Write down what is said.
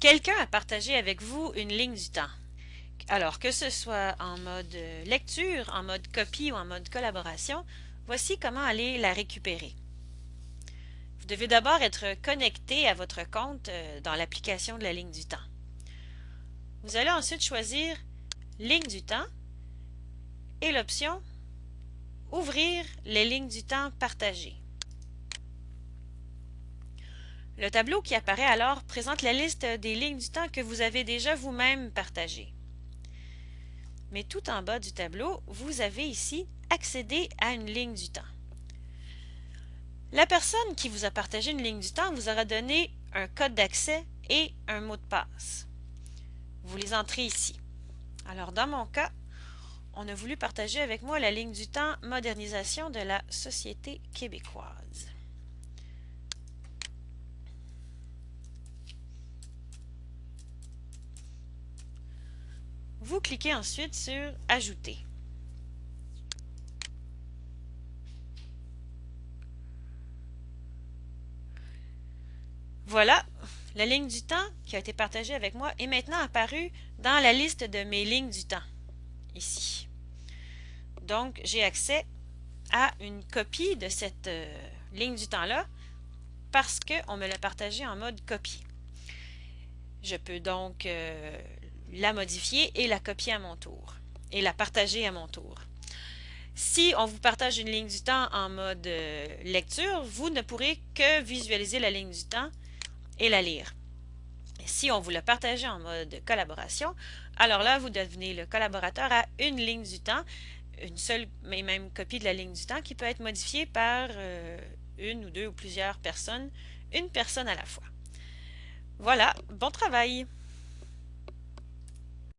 Quelqu'un a partagé avec vous une ligne du temps. Alors que ce soit en mode lecture, en mode copie ou en mode collaboration, voici comment aller la récupérer. Vous devez d'abord être connecté à votre compte euh, dans l'application de la ligne du temps. Vous allez ensuite choisir Ligne du temps et l'option Ouvrir les lignes du temps partagées. Le tableau qui apparaît alors présente la liste des lignes du temps que vous avez déjà vous-même partagées. Mais tout en bas du tableau, vous avez ici accéder à une ligne du temps. La personne qui vous a partagé une ligne du temps vous aura donné un code d'accès et un mot de passe. Vous les entrez ici. Alors dans mon cas, on a voulu partager avec moi la ligne du temps modernisation de la société québécoise. Vous cliquez ensuite sur Ajouter. Voilà, la ligne du temps qui a été partagée avec moi est maintenant apparue dans la liste de mes lignes du temps, ici. Donc, j'ai accès à une copie de cette euh, ligne du temps-là parce qu'on me l'a partagée en mode copie. Je peux donc euh, la modifier et la copier à mon tour et la partager à mon tour. Si on vous partage une ligne du temps en mode euh, lecture, vous ne pourrez que visualiser la ligne du temps et la lire. Si on vous l'a partagé en mode collaboration, alors là, vous devenez le collaborateur à une ligne du temps, une seule mais même copie de la ligne du temps qui peut être modifiée par euh, une ou deux ou plusieurs personnes, une personne à la fois. Voilà, bon travail!